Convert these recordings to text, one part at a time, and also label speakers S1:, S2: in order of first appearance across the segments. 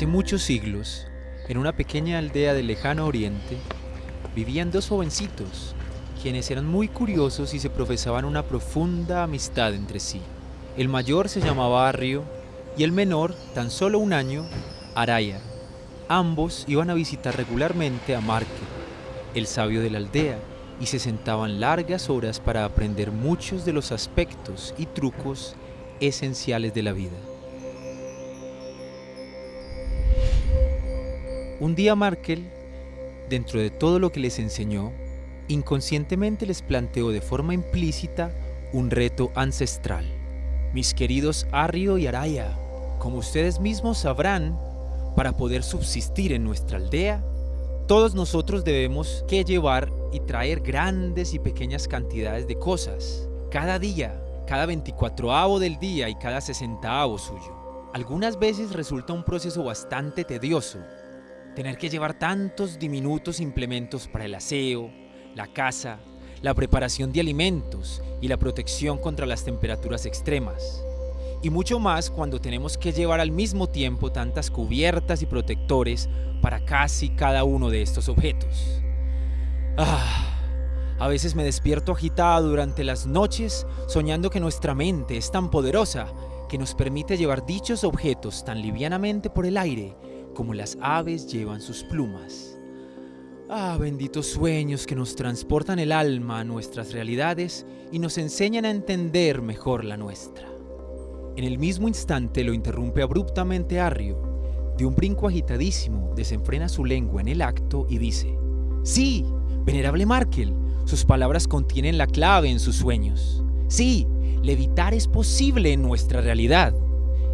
S1: Hace muchos siglos, en una pequeña aldea del lejano oriente, vivían dos jovencitos, quienes eran muy curiosos y se profesaban una profunda amistad entre sí. El mayor se llamaba Arrio y el menor, tan solo un año, Araya. Ambos iban a visitar regularmente a Marque, el sabio de la aldea, y se sentaban largas horas para aprender muchos de los aspectos y trucos esenciales de la vida. Un día Markel, dentro de todo lo que les enseñó, inconscientemente les planteó de forma implícita un reto ancestral. Mis queridos Arrio y Araya, como ustedes mismos sabrán, para poder subsistir en nuestra aldea, todos nosotros debemos que llevar y traer grandes y pequeñas cantidades de cosas, cada día, cada 24avo del día y cada 60avo suyo. Algunas veces resulta un proceso bastante tedioso, tener que llevar tantos diminutos implementos para el aseo, la casa, la preparación de alimentos y la protección contra las temperaturas extremas. Y mucho más cuando tenemos que llevar al mismo tiempo tantas cubiertas y protectores para casi cada uno de estos objetos. Ah, a veces me despierto agitado durante las noches soñando que nuestra mente es tan poderosa que nos permite llevar dichos objetos tan livianamente por el aire como las aves llevan sus plumas. Ah, benditos sueños que nos transportan el alma a nuestras realidades y nos enseñan a entender mejor la nuestra. En el mismo instante lo interrumpe abruptamente Arrio. De un brinco agitadísimo desenfrena su lengua en el acto y dice, ¡Sí! Venerable Markel, sus palabras contienen la clave en sus sueños. Sí, levitar es posible en nuestra realidad.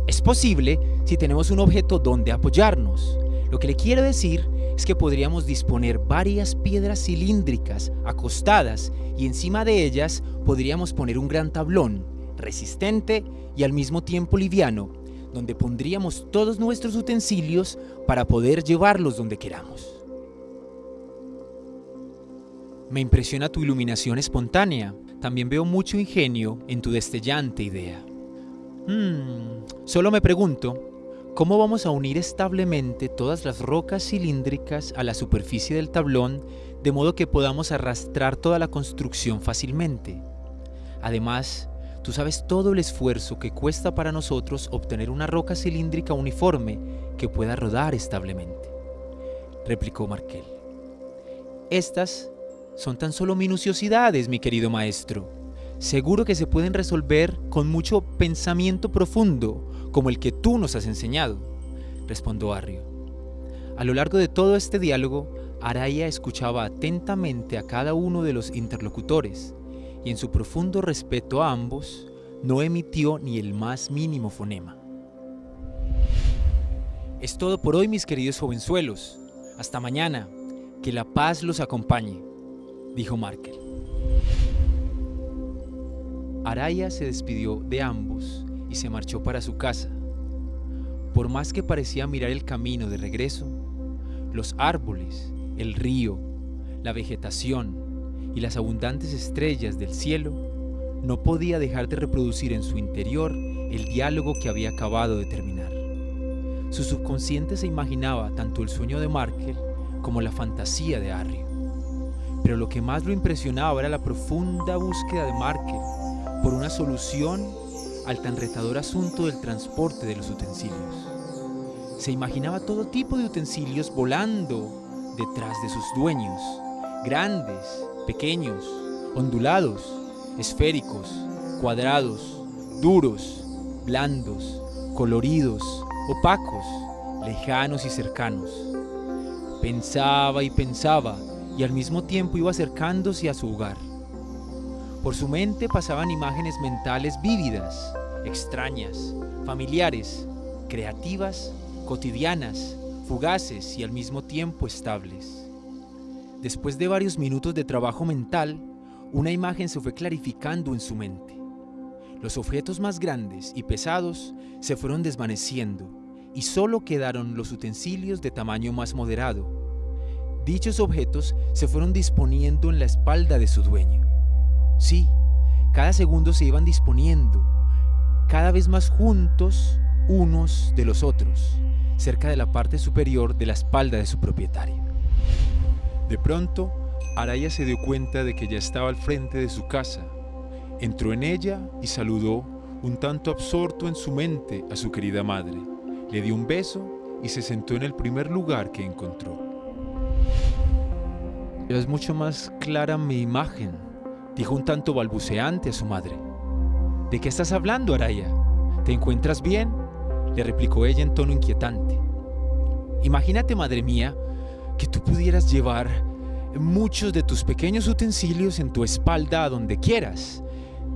S1: Es posible si tenemos un objeto donde apoyarnos. Lo que le quiero decir es que podríamos disponer varias piedras cilíndricas acostadas y encima de ellas podríamos poner un gran tablón, resistente y al mismo tiempo liviano, donde pondríamos todos nuestros utensilios para poder llevarlos donde queramos. Me impresiona tu iluminación espontánea. También veo mucho ingenio en tu destellante idea. Hmm, solo me pregunto, ¿cómo vamos a unir establemente todas las rocas cilíndricas a la superficie del tablón de modo que podamos arrastrar toda la construcción fácilmente? Además, tú sabes todo el esfuerzo que cuesta para nosotros obtener una roca cilíndrica uniforme que pueda rodar establemente, replicó Markel. Estas son tan solo minuciosidades, mi querido maestro. Seguro que se pueden resolver con mucho pensamiento profundo, como el que tú nos has enseñado, respondió Arrio. A lo largo de todo este diálogo, Araya escuchaba atentamente a cada uno de los interlocutores y en su profundo respeto a ambos, no emitió ni el más mínimo fonema. Es todo por hoy, mis queridos jovenzuelos. Hasta mañana. Que la paz los acompañe dijo Markel. Araya se despidió de ambos y se marchó para su casa. Por más que parecía mirar el camino de regreso, los árboles, el río, la vegetación y las abundantes estrellas del cielo no podía dejar de reproducir en su interior el diálogo que había acabado de terminar. Su subconsciente se imaginaba tanto el sueño de Markel como la fantasía de Arrio. Pero lo que más lo impresionaba era la profunda búsqueda de Markel por una solución al tan retador asunto del transporte de los utensilios. Se imaginaba todo tipo de utensilios volando detrás de sus dueños, grandes, pequeños, ondulados, esféricos, cuadrados, duros, blandos, coloridos, opacos, lejanos y cercanos. Pensaba y pensaba y al mismo tiempo iba acercándose a su hogar. Por su mente pasaban imágenes mentales vívidas, extrañas, familiares, creativas, cotidianas, fugaces y al mismo tiempo estables. Después de varios minutos de trabajo mental, una imagen se fue clarificando en su mente. Los objetos más grandes y pesados se fueron desvaneciendo y solo quedaron los utensilios de tamaño más moderado, Dichos objetos se fueron disponiendo en la espalda de su dueño. Sí, cada segundo se iban disponiendo, cada vez más juntos, unos de los otros, cerca de la parte superior de la espalda de su propietario.
S2: De pronto, Araya se dio cuenta de que ya estaba al frente de su casa. Entró en ella y saludó, un tanto absorto en su mente, a su querida madre. Le dio un beso y se sentó en el primer lugar que encontró.
S1: Es mucho más clara mi imagen, dijo un tanto balbuceante a su madre. ¿De qué estás hablando, Araya? ¿Te encuentras bien? le replicó ella en tono inquietante. Imagínate, madre mía, que tú pudieras llevar muchos de tus pequeños utensilios en tu espalda a donde quieras,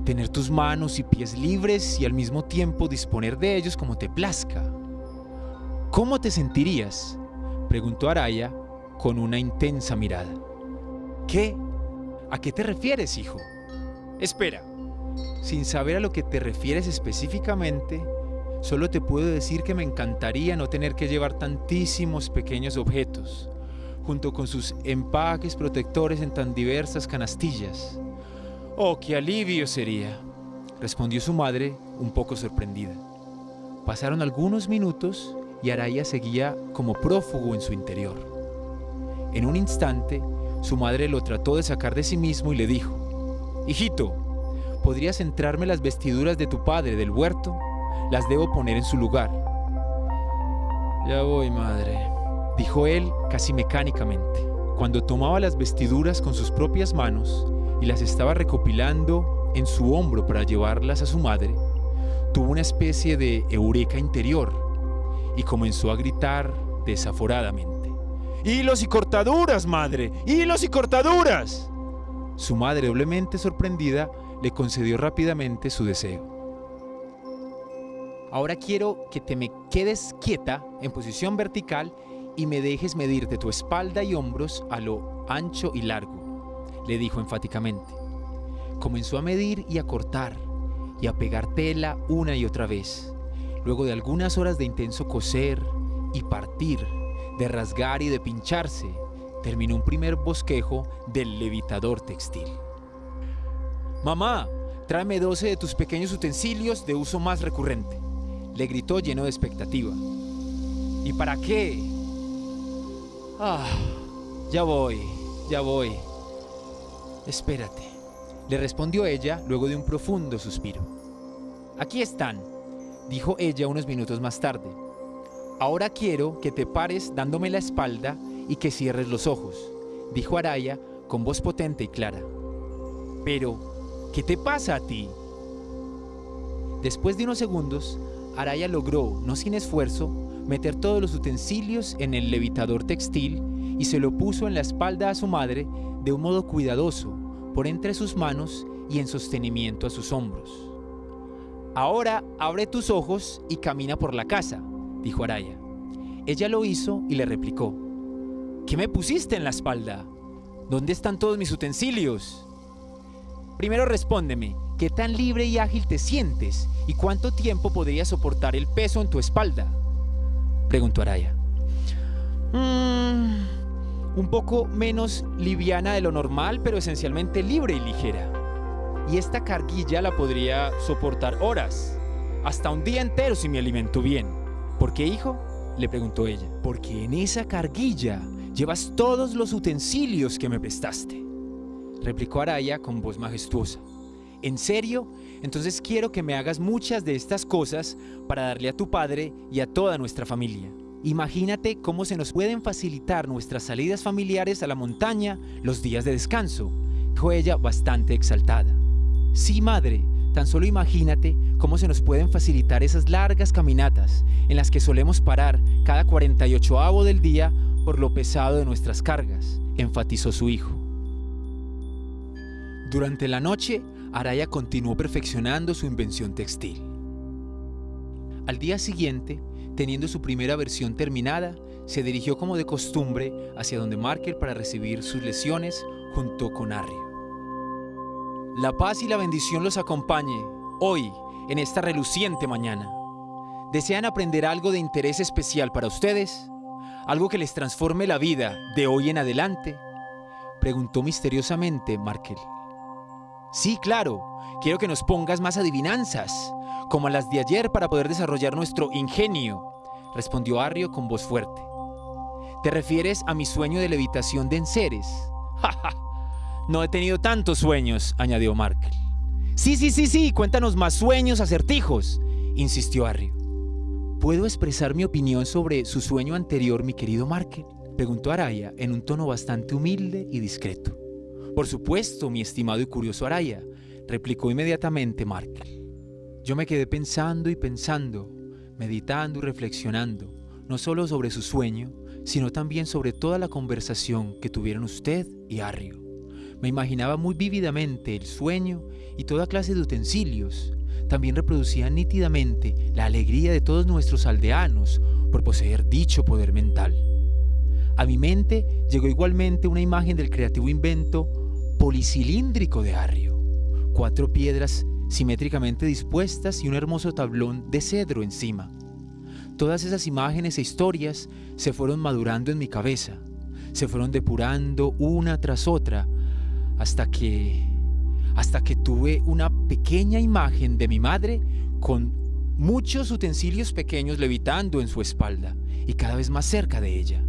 S1: tener tus manos y pies libres y al mismo tiempo disponer de ellos como te plazca. ¿Cómo te sentirías? preguntó Araya con una intensa mirada. ¿Qué? ¿A qué te refieres, hijo? Espera, sin saber a lo que te refieres específicamente, solo te puedo decir que me encantaría no tener que llevar tantísimos pequeños objetos, junto con sus empaques protectores en tan diversas canastillas. Oh, qué alivio sería, respondió su madre un poco sorprendida. Pasaron algunos minutos y Araya seguía como prófugo en su interior. En un instante, su madre lo trató de sacar de sí mismo y le dijo, Hijito, ¿podrías entrarme las vestiduras de tu padre del huerto? Las debo poner en su lugar. Ya voy, madre, dijo él casi mecánicamente. Cuando tomaba las vestiduras con sus propias manos y las estaba recopilando en su hombro para llevarlas a su madre, tuvo una especie de eureka interior y comenzó a gritar desaforadamente. ¡Hilos y cortaduras, madre! ¡Hilos y cortaduras! Su madre, doblemente sorprendida, le concedió rápidamente su deseo. Ahora quiero que te me quedes quieta en posición vertical y me dejes medirte tu espalda y hombros a lo ancho y largo, le dijo enfáticamente. Comenzó a medir y a cortar y a pegar tela una y otra vez. Luego de algunas horas de intenso coser y partir, de rasgar y de pincharse, terminó un primer bosquejo del levitador textil. Mamá, tráeme 12 de tus pequeños utensilios de uso más recurrente, le gritó lleno de expectativa. ¿Y para qué? Ah, ya voy, ya voy. Espérate, le respondió ella luego de un profundo suspiro. Aquí están, dijo ella unos minutos más tarde. Ahora quiero que te pares dándome la espalda y que cierres los ojos, dijo Araya con voz potente y clara. Pero, ¿qué te pasa a ti? Después de unos segundos, Araya logró, no sin esfuerzo, meter todos los utensilios en el levitador textil y se lo puso en la espalda a su madre de un modo cuidadoso, por entre sus manos y en sostenimiento a sus hombros. Ahora abre tus ojos y camina por la casa, dijo Araya. Ella lo hizo y le replicó, ¿qué me pusiste en la espalda? ¿Dónde están todos mis utensilios? Primero respóndeme, ¿qué tan libre y ágil te sientes y cuánto tiempo podrías soportar el peso en tu espalda? Preguntó Araya. Mm, un poco menos liviana de lo normal, pero esencialmente libre y ligera. Y esta carguilla la podría soportar horas, hasta un día entero si me alimento bien. ¿Por qué, hijo? le preguntó ella. Porque en esa carguilla llevas todos los utensilios que me prestaste, replicó Araya con voz majestuosa. ¿En serio? Entonces quiero que me hagas muchas de estas cosas para darle a tu padre y a toda nuestra familia. Imagínate cómo se nos pueden facilitar nuestras salidas familiares a la montaña los días de descanso, dijo ella bastante exaltada. Sí, madre, tan solo imagínate cómo se nos pueden facilitar esas largas caminatas en las que solemos parar cada 48 avo del día por lo pesado de nuestras cargas, enfatizó su hijo. Durante la noche, Araya continuó perfeccionando su invención textil. Al día siguiente, teniendo su primera versión terminada, se dirigió como de costumbre hacia donde Marker para recibir sus lesiones junto con Arrio. La paz y la bendición los acompañe hoy, en esta reluciente mañana. ¿Desean aprender algo de interés especial para ustedes? ¿Algo que les transforme la vida de hoy en adelante? Preguntó misteriosamente Markel. Sí, claro. Quiero que nos pongas más adivinanzas, como las de ayer para poder desarrollar nuestro ingenio, respondió Arrio con voz fuerte. ¿Te refieres a mi sueño de levitación de enseres? No he tenido tantos sueños, añadió Markel. Sí, sí, sí, sí, cuéntanos más sueños, acertijos, insistió Arrio. ¿Puedo expresar mi opinión sobre su sueño anterior, mi querido Markel? preguntó Araya en un tono bastante humilde y discreto. Por supuesto, mi estimado y curioso Araya, replicó inmediatamente Markel. Yo me quedé pensando y pensando, meditando y reflexionando, no solo sobre su sueño, sino también sobre toda la conversación que tuvieron usted y Arrio. Me imaginaba muy vívidamente el sueño y toda clase de utensilios. También reproducía nítidamente la alegría de todos nuestros aldeanos por poseer dicho poder mental. A mi mente llegó igualmente una imagen del creativo invento policilíndrico de Arrio. Cuatro piedras simétricamente dispuestas y un hermoso tablón de cedro encima. Todas esas imágenes e historias se fueron madurando en mi cabeza, se fueron depurando una tras otra, hasta que hasta que tuve una pequeña imagen de mi madre con muchos utensilios pequeños levitando en su espalda y cada vez más cerca de ella.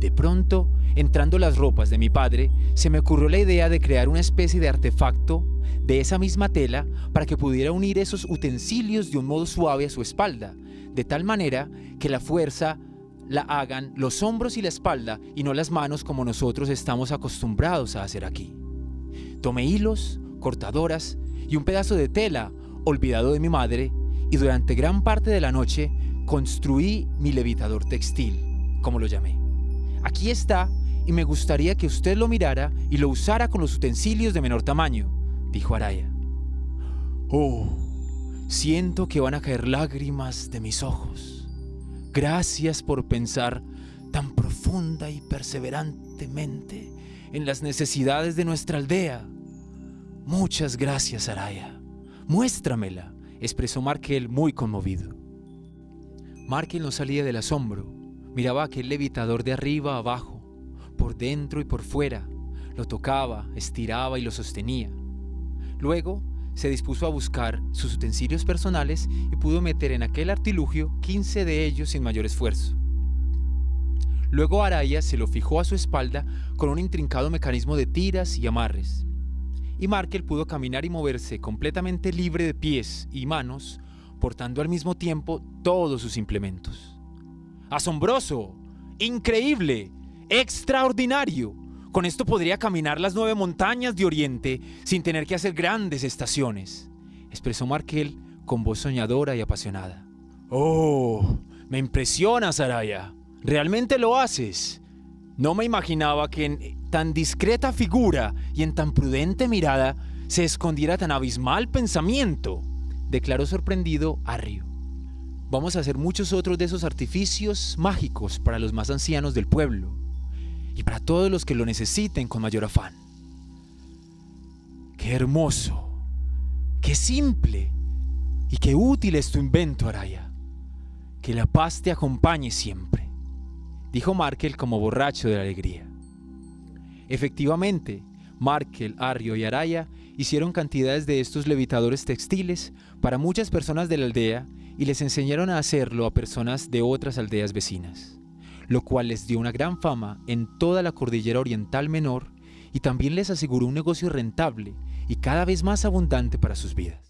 S1: De pronto, entrando las ropas de mi padre, se me ocurrió la idea de crear una especie de artefacto de esa misma tela para que pudiera unir esos utensilios de un modo suave a su espalda, de tal manera que la fuerza la hagan los hombros y la espalda y no las manos como nosotros estamos acostumbrados a hacer aquí. Tomé hilos, cortadoras y un pedazo de tela olvidado de mi madre y durante gran parte de la noche construí mi levitador textil, como lo llamé. Aquí está y me gustaría que usted lo mirara y lo usara con los utensilios de menor tamaño, dijo Araya. Oh, siento que van a caer lágrimas de mis ojos. Gracias por pensar tan profunda y perseverantemente en las necesidades de nuestra aldea. Muchas gracias, Araya. Muéstramela, expresó Markel muy conmovido. Markel no salía del asombro. Miraba aquel levitador de arriba a abajo, por dentro y por fuera. Lo tocaba, estiraba y lo sostenía. Luego se dispuso a buscar sus utensilios personales y pudo meter en aquel artilugio 15 de ellos sin mayor esfuerzo. Luego Araya se lo fijó a su espalda con un intrincado mecanismo de tiras y amarres. Y Markel pudo caminar y moverse completamente libre de pies y manos, portando al mismo tiempo todos sus implementos. ¡Asombroso! ¡Increíble! ¡Extraordinario! Con esto podría caminar las nueve montañas de Oriente sin tener que hacer grandes estaciones, expresó Markel con voz soñadora y apasionada. ¡Oh! Me impresiona, Saraya. Realmente lo haces. No me imaginaba que en tan discreta figura y en tan prudente mirada se escondiera tan abismal pensamiento, declaró sorprendido Arrio. Vamos a hacer muchos otros de esos artificios mágicos para los más ancianos del pueblo y para todos los que lo necesiten con mayor afán. Qué hermoso, qué simple y qué útil es tu invento, Araya. Que la paz te acompañe siempre dijo Markel como borracho de la alegría. Efectivamente, Markel, Arrio y Araya hicieron cantidades de estos levitadores textiles para muchas personas de la aldea y les enseñaron a hacerlo a personas de otras aldeas vecinas, lo cual les dio una gran fama en toda la cordillera oriental menor y también les aseguró un negocio rentable y cada vez más abundante para sus vidas.